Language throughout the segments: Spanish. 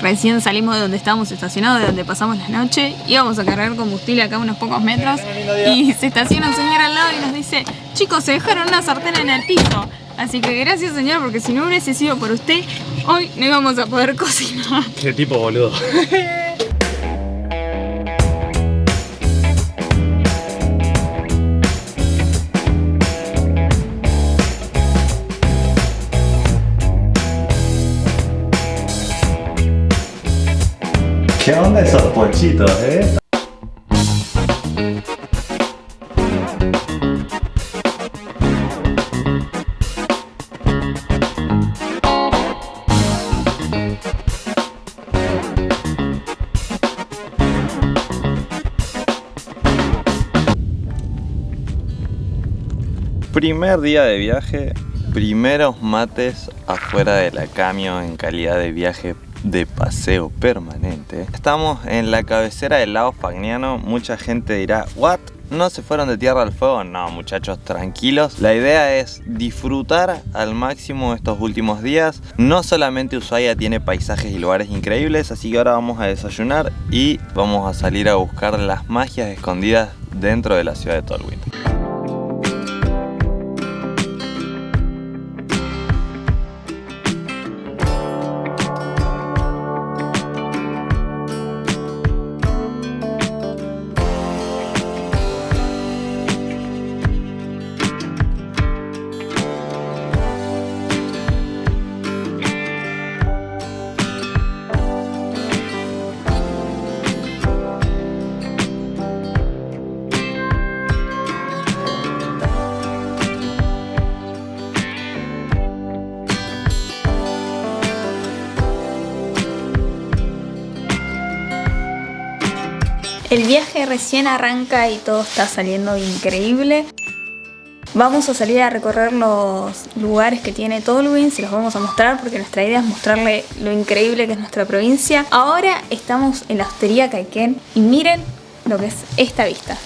Recién salimos de donde estábamos estacionados, de donde pasamos la noche. Íbamos a cargar combustible acá unos pocos metros. Y se estaciona un señor al lado y nos dice, chicos, se dejaron una sartén en el piso. Así que gracias señor, porque si no hubiese sido por usted, hoy no íbamos a poder cocinar. Qué tipo boludo. ¿Qué onda esos pochitos, eh? Primer día de viaje, primeros mates afuera de la camión en calidad de viaje de paseo permanente. Estamos en la cabecera del lago Fagnano. Mucha gente dirá, ¿what? ¿No se fueron de tierra al fuego? No, muchachos, tranquilos. La idea es disfrutar al máximo estos últimos días. No solamente Ushuaia tiene paisajes y lugares increíbles, así que ahora vamos a desayunar y vamos a salir a buscar las magias escondidas dentro de la ciudad de Tolwyn. El viaje recién arranca y todo está saliendo increíble. Vamos a salir a recorrer los lugares que tiene Tolwyn, se los vamos a mostrar porque nuestra idea es mostrarle lo increíble que es nuestra provincia. Ahora estamos en la hostería Caiquén y miren lo que es esta vista.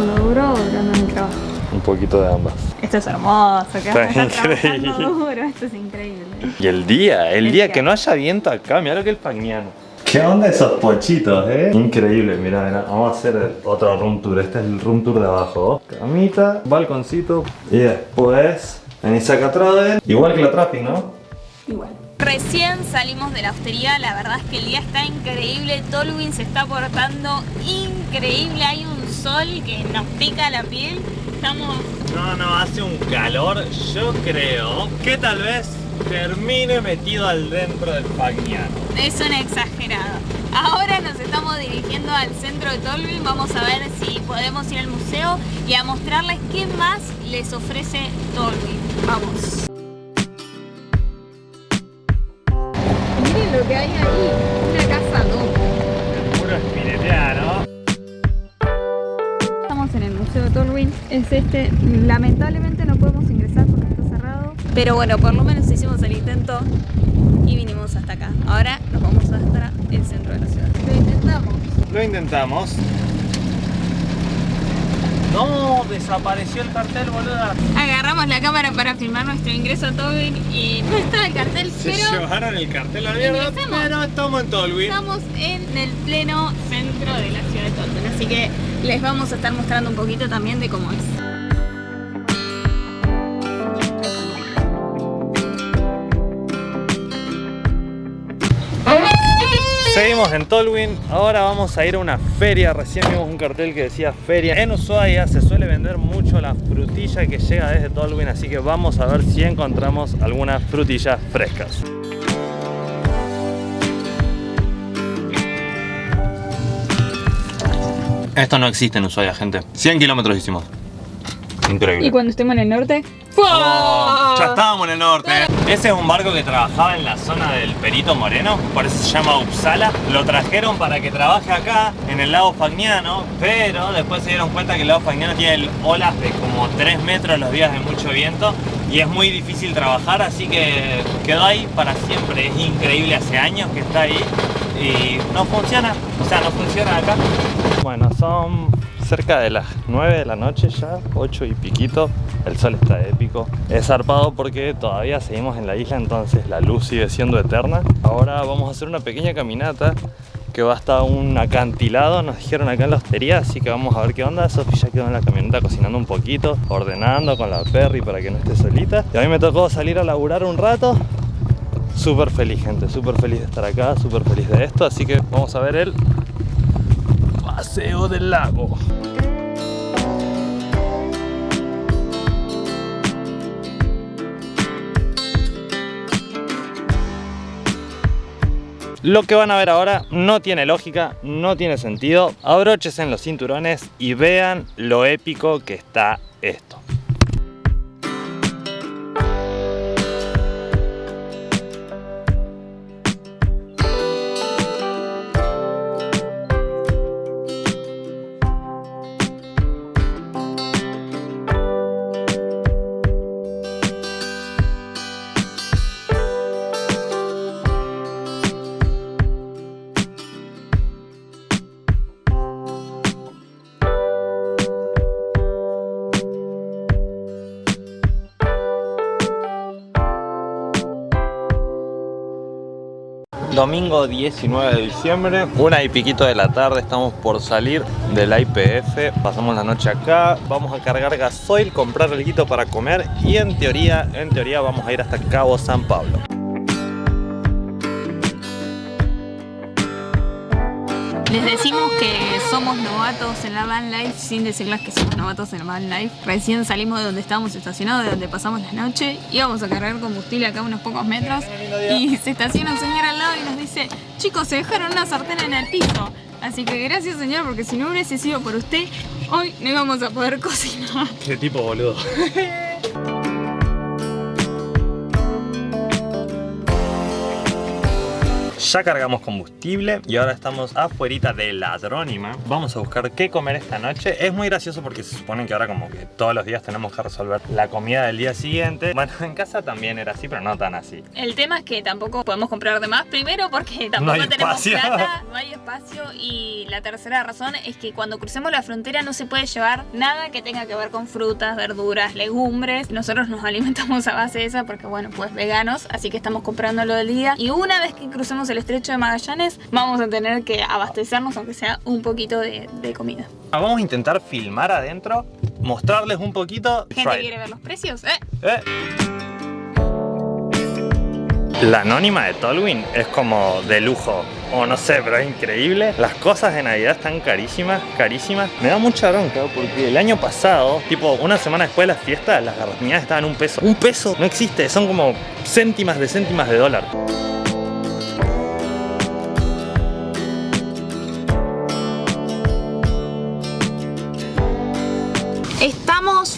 ¿Trabajando duro o trabajo? Un poquito de ambas. Esto es hermoso, que Está increíble. trabajando duro, esto es increíble. Y el día, el El día día. que no haya viento acá, mira lo que es el Fagnano. ¿Qué onda esos pochitos, eh? Increíble, mira, mira, vamos a hacer otro room tour, este es el room tour de abajo. Camita, balconcito y después venís acá atrás, igual que la trapping, ¿no? Igual. Recién salimos de la hostería, la verdad es que el día está increíble, Tolwyn se está portando increíble, hay un sol que nos pica la piel, estamos... No, no, hace un calor, yo creo que tal vez termine metido al dentro del Fagnano. Es un exagerado. Ahora nos estamos dirigiendo al centro de Tolwyn, vamos a ver si podemos ir al museo y a mostrarles qué más les ofrece Tolwyn. Vamos. Que hay ahí, una casa no. Puro espineteano. Estamos en el Museo de Tolwyn, es este, lamentablemente no podemos ingresar porque está cerrado. Pero bueno, por lo menos hicimos el intento y vinimos hasta acá. Ahora nos vamos hasta el centro de la ciudad. Lo intentamos. Lo intentamos. No, desapareció el cartel, boluda. Agarramos la cámara para filmar nuestro ingreso a Tolwyn y no estaba el cartel, Se pero llevaron el cartel a mierda, pero estamos en Tolwyn. estamos en el pleno centro de la ciudad de Tolwyn. Así que les vamos a estar mostrando un poquito también de cómo es. Seguimos en Tolwyn, ahora vamos a ir a una feria, recién vimos un cartel que decía feria. En Ushuaia se suele vender mucho la frutilla que llega desde Tolwyn, así que vamos a ver si encontramos algunas frutillas frescas. Esto no existe en Ushuaia, gente. 100 kilómetros hicimos. Increíble. Y cuando estemos en el norte, Oh, ya estábamos en el norte. Ese es un barco que trabajaba en la zona del Perito Moreno, por eso se llama Uppsala. Lo trajeron para que trabaje acá, en el lago Fagnano, pero después se dieron cuenta que el lago Fagnano tiene olas de como 3 metros los días de mucho viento y es muy difícil trabajar, así que quedó ahí para siempre. Es increíble, hace años que está ahí y no funciona, o sea, no funciona acá. Bueno, son cerca de las 9 de la noche ya, 8 y piquito. El sol está épico. Es zarpado porque todavía seguimos en la isla, entonces la luz sigue siendo eterna. Ahora vamos a hacer una pequeña caminata que va hasta un acantilado, nos dijeron acá en la hostería, así que vamos a ver qué onda. Sofi ya quedó en la camioneta cocinando un poquito, ordenando con la Perry para que no esté solita. Y a mí me tocó salir a laburar un rato. Súper feliz, gente, súper feliz de estar acá, súper feliz de esto. Así que vamos a ver el paseo del lago. Lo que van a ver ahora no tiene lógica, no tiene sentido. Abróchese en los cinturones y vean lo épico que está esto. Domingo 19 de diciembre, una y piquito de la tarde, estamos por salir del IPF, pasamos la noche acá, vamos a cargar gasoil, comprar algo para comer y en teoría, en teoría vamos a ir hasta Cabo San Pablo. Les decimos que somos novatos en la van life sin decirles que somos novatos en la van life. Recién salimos de donde estábamos estacionados, de donde pasamos la noche. Íbamos a cargar combustible acá unos pocos metros y se estaciona un señor al lado y nos dice chicos, se dejaron una sartén en el piso. Así que gracias señor, porque si no hubiese sido por usted, hoy no íbamos a poder cocinar. Qué tipo boludo. Ya cargamos combustible y ahora estamos afuera de Ladrónima. Vamos a buscar qué comer esta noche. Es muy gracioso porque se supone que ahora como que todos los días tenemos que resolver la comida del día siguiente. Bueno, en casa también era así, pero no tan así. El tema es que tampoco podemos comprar de más. Primero porque tampoco No tenemos espacio. plata, no hay espacio. Y la tercera razón es que cuando crucemos la frontera no se puede llevar nada que tenga que ver con frutas, verduras, legumbres. Nosotros nos alimentamos a base de esa porque bueno, pues veganos, así que estamos comprando lo del día. Y una vez que crucemos el estrecho de Magallanes, vamos a tener que abastecernos aunque sea un poquito de, de comida. Ah, Vamos a intentar filmar adentro, mostrarles un poquito. Gente Try quiere ver los precios, ¿eh? Eh. La anónima de Tolwyn es como de lujo, o no sé, pero es increíble. Las cosas de Navidad están carísimas, carísimas. Me da mucha bronca porque el año pasado, tipo una semana después de las fiestas, las garrafiñadas estaban un peso. Un peso no existe, son como céntimas de céntimas de dólar.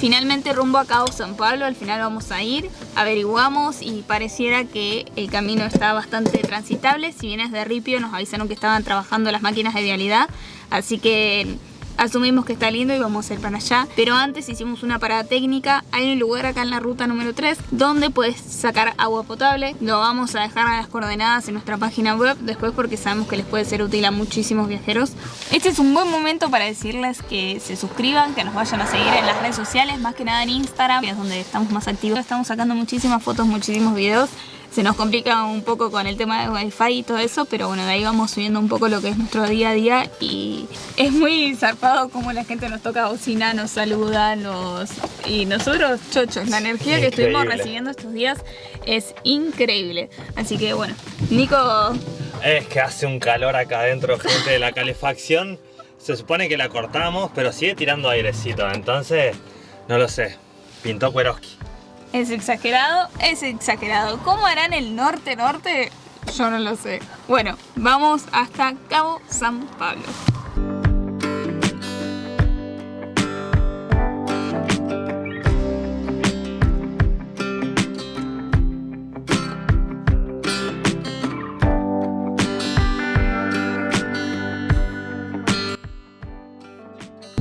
Finalmente rumbo a Cabo San Pablo, al final vamos a ir, averiguamos y pareciera que el camino está bastante transitable. Si vienes de Ripio nos avisaron que estaban trabajando las máquinas de vialidad, así que asumimos que está lindo y vamos a ir para allá. Pero antes hicimos una parada técnica, hay un lugar acá en la ruta número 3 donde puedes sacar agua potable. Lo vamos a dejar a las coordenadas en nuestra página web después porque sabemos que les puede ser útil a muchísimos viajeros. Este es un buen momento para decirles que se suscriban, que nos vayan a seguir en las redes sociales, más que nada en Instagram, que es donde estamos más activos. Estamos sacando muchísimas fotos, muchísimos videos. Se nos complica un poco con el tema de wifi y todo eso, pero bueno, de ahí vamos subiendo un poco lo que es nuestro día a día y es muy zarpado como la gente nos toca bocina, nos saluda, nos... y nosotros chochos, la energía que estuvimos recibiendo estos días es increíble. Así que bueno, Nico Es que hace un calor acá adentro, gente, de la calefacción. Se supone que la cortamos, pero sigue tirando airecito. Entonces, no lo sé. Pintó Kueroski. Es exagerado, es exagerado. ¿Cómo hará en el norte norte? Yo no lo sé. Bueno, vamos hasta Cabo San Pablo.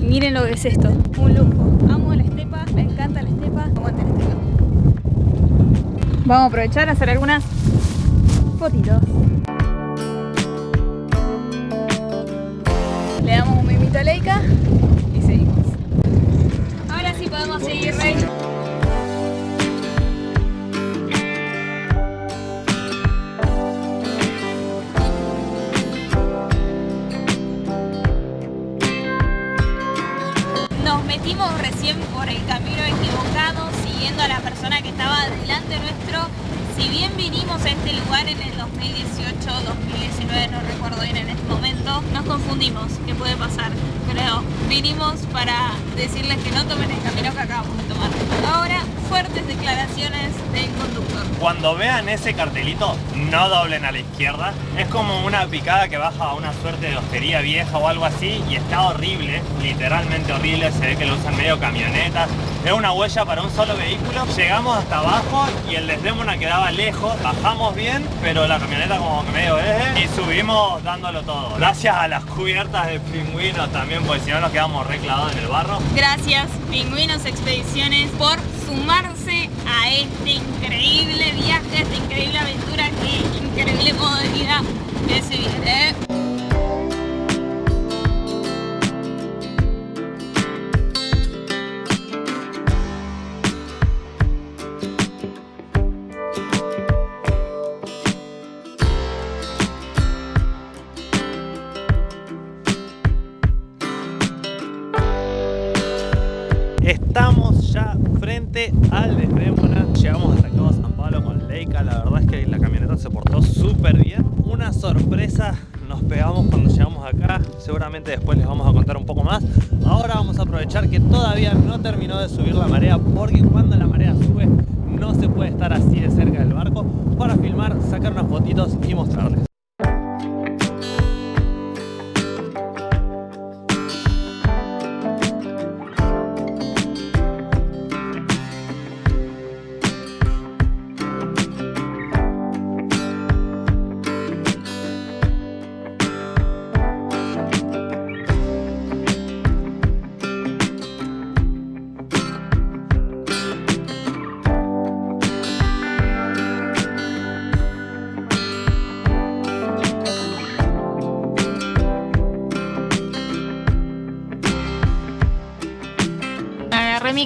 Miren lo que es esto, un lujo. Vamos a aprovechar a hacer algunas fotitos. Le damos un mimito a Leica y seguimos. Ahora sí podemos seguir, Rey. Nos metimos recién por el camino equivocado siguiendo a la persona que estaba delante nuestro. Si bien vinimos a este lugar en el 2018, 2019, no recuerdo bien en este momento, nos confundimos. ¿Qué puede pasar? Creo. Vinimos para decirles que no tomen el camino que acabamos de tomar. Ahora, fuertes declaraciones del conductor. Cuando vean ese cartelito, no doblen a la izquierda. Es como una picada que baja a una suerte de hostería vieja o algo así y está horrible, literalmente horrible. Se ve que lo usan medio camionetas. Es una huella para un solo vehículo. Llegamos hasta abajo y el Desdemona quedaba lejos. Bajamos bien, pero la camioneta como que medio eje y subimos dándolo todo. Gracias a las cubiertas de pingüinos también, porque si no nos quedamos reclavados en el barro. Gracias, Pingüinos Expediciones, por sumarse a este increíble viaje, esta increíble aventura, qué increíble modo de vida que se viene. Estamos ya frente al Desdémona. Llegamos hasta acá a San Pablo con Leica. La verdad es que la camioneta se portó súper bien. Una sorpresa nos pegamos cuando llegamos acá. Seguramente después les vamos a contar un poco más. Ahora vamos a aprovechar que todavía no terminó de subir la marea porque cuando la marea sube no se puede estar así de cerca del barco para filmar, sacar unas fotitos y mostrarles.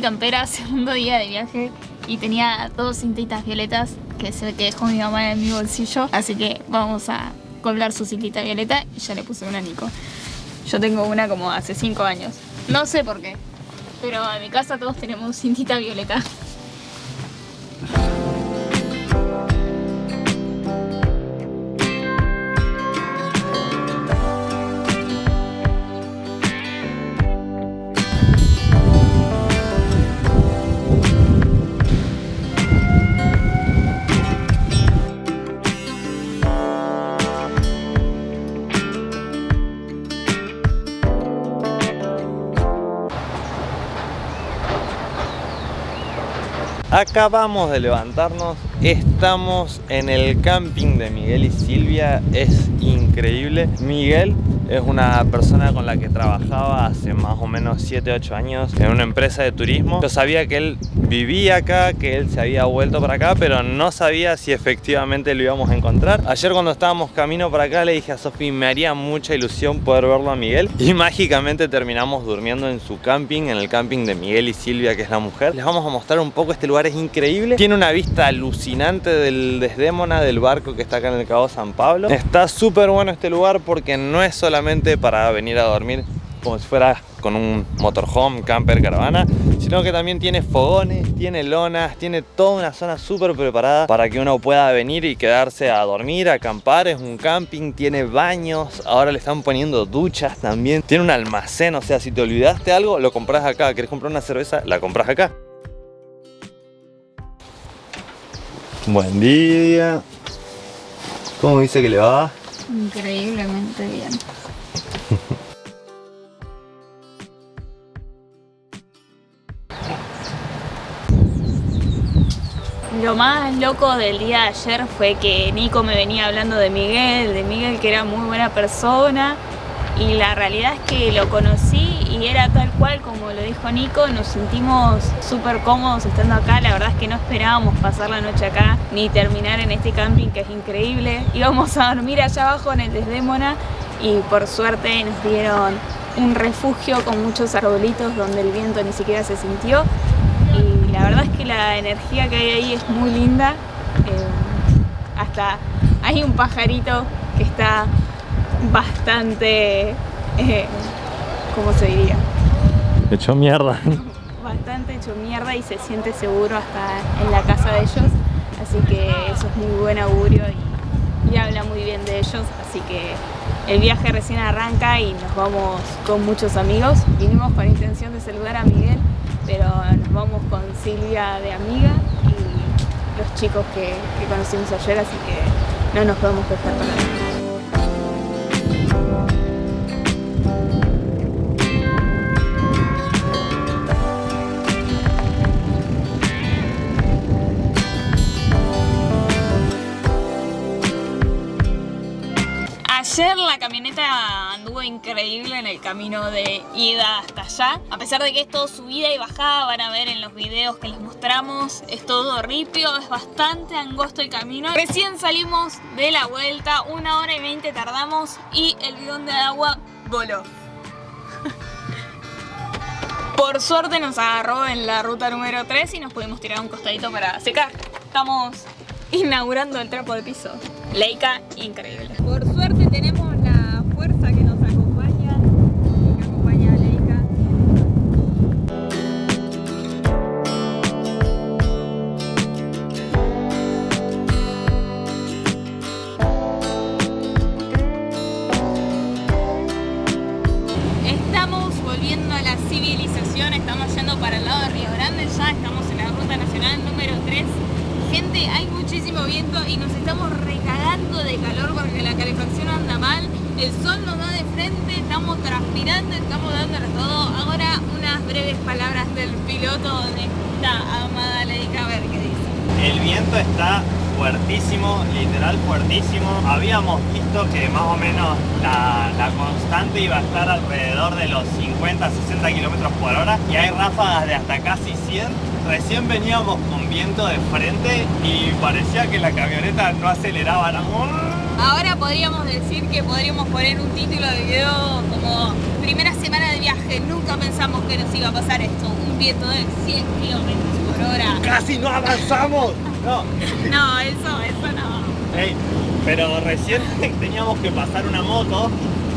Campera segundo día de viaje y tenía dos cintitas violetas que se ve que dejó mi mamá en mi bolsillo. Así que vamos a colgar su cintita violeta y ya le puse una Nico. Yo tengo una como hace 5 años. No sé por qué, pero en mi casa todos tenemos cintita violeta. Acabamos de levantarnos, estamos en el camping de Miguel y Silvia, es increíble. Miguel es una persona con la que trabajaba hace más o menos 7-8 años en una empresa de turismo. Yo sabía que él vivía acá, que él se había vuelto para acá, pero no sabía si efectivamente lo íbamos a encontrar. Ayer cuando estábamos camino para acá le dije a Sofi, me haría mucha ilusión poder verlo a Miguel y mágicamente terminamos durmiendo en su camping, en el camping de Miguel y Silvia, que es la mujer. Les vamos a mostrar un poco, este lugar es increíble. Tiene una vista alucinante del Desdémona, del barco que está acá en el Cabo San Pablo. Está súper bueno este lugar porque no es solamente para venir a dormir como si fuera con un motorhome, camper, caravana, sino que también tiene fogones, tiene lonas, tiene toda una zona súper preparada para que uno pueda venir y quedarse a dormir, acampar, es un camping, tiene baños, ahora le están poniendo duchas también, tiene un almacén, o sea, si te olvidaste algo, lo compras acá, querés comprar una cerveza, la compras acá. Buen día. ¿Cómo dice que le va? Increíblemente bien. Lo más loco del día de ayer fue que Nico me venía hablando de Miguel, de Miguel que era muy buena persona y la realidad es que lo conocí y era tal cual como lo dijo Nico, nos sentimos súper cómodos estando acá, la verdad es que no esperábamos pasar la noche acá ni terminar en este camping que es increíble. Íbamos a dormir allá abajo en el Desdémona y por suerte nos dieron un refugio con muchos arbolitos donde el viento ni siquiera se sintió es que la energía que hay ahí es muy linda. Eh, hasta hay un pajarito que está bastante, eh, ¿cómo se diría? Hecho mierda. Bastante hecho mierda y se siente seguro hasta en la casa de ellos. Así que eso es muy buen augurio y, y habla muy bien de ellos. Así que el viaje recién arranca y nos vamos con muchos amigos. Vinimos con intención de saludar a Miguel, pero nos vamos con Silvia de amiga y los chicos que, conocimos ayer, así que no nos podemos dejar con nada. Ayer la anduvo increíble en el camino de ida hasta allá. A pesar de que es todo subida y bajada, van a ver en los videos que les mostramos, es todo ripio, es bastante angosto el camino. Recién salimos de la vuelta, una hora y veinte tardamos y el bidón de agua voló. Por suerte nos agarró en la ruta número 3 y nos pudimos tirar un costadito para secar. Estamos inaugurando el trapo de piso. Leica, increíble. Por suerte tenemos la fuerza que calefacción anda mal, el sol nos da de frente, estamos transpirando, estamos dándole todo. Ahora unas breves palabras del piloto de esta amada Leica, a ver qué dice. El viento está fuertísimo, literal fuertísimo. Habíamos visto que más o menos la, la constante iba a estar alrededor de los 50-60 kilómetros por hora y hay ráfagas de hasta casi 100 recién veníamos con viento de frente y parecía que la camioneta no aceleraba. Ahora podríamos decir que podríamos poner un título de video como primera semana de viaje, nunca pensamos que nos iba a pasar esto, un viento de 100 kilómetros por hora. ¡Casi no avanzamos! No, No, eso, eso no. Pero recién teníamos que pasar una moto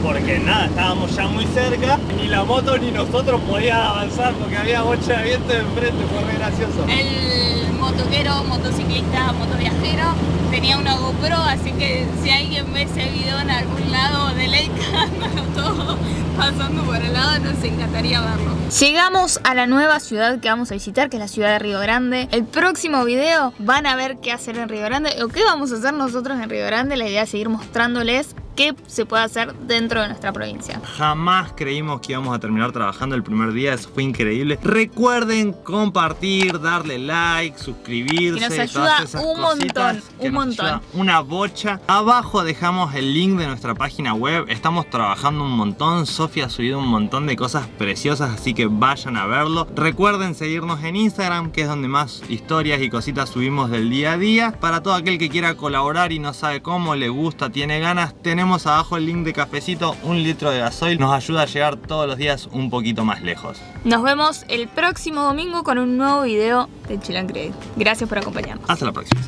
porque nada, estábamos ya muy cerca, ni la moto ni nosotros podíamos avanzar porque había bocha de viento de enfrente, fue re gracioso. El motoquero, motociclista, motoviajero tenía una GoPro, así que si alguien ve ese video en algún lado de Leica, todo pasando por el lado, nos encantaría verlo. Llegamos a la nueva ciudad que vamos a visitar, que es la ciudad de Río Grande. El próximo video van a ver qué hacer en Río Grande o qué vamos a hacer nosotros en Río Grande. La idea es seguir mostrándoles qué se puede hacer dentro de nuestra provincia. Jamás creímos que íbamos a terminar trabajando el primer día, eso fue increíble. Recuerden compartir, darle like, suscribirse. Que nos todas ayuda esas un montón, que un nos montón. ayuda Una bocha. Abajo dejamos el link de nuestra página web. Estamos trabajando un montón. Sofía ha subido un montón de cosas preciosas, así que vayan a verlo. Recuerden seguirnos en Instagram, que es donde más historias y cositas subimos del día a día. Para todo aquel que quiera colaborar y no sabe cómo, le gusta, tiene ganas, tenemos abajo el link de cafecito, un litro de gasoil. Nos ayuda a llegar todos los días un poquito más lejos. Nos vemos el próximo domingo con un nuevo video de Chill and. Gracias por acompañarnos. Hasta la próxima.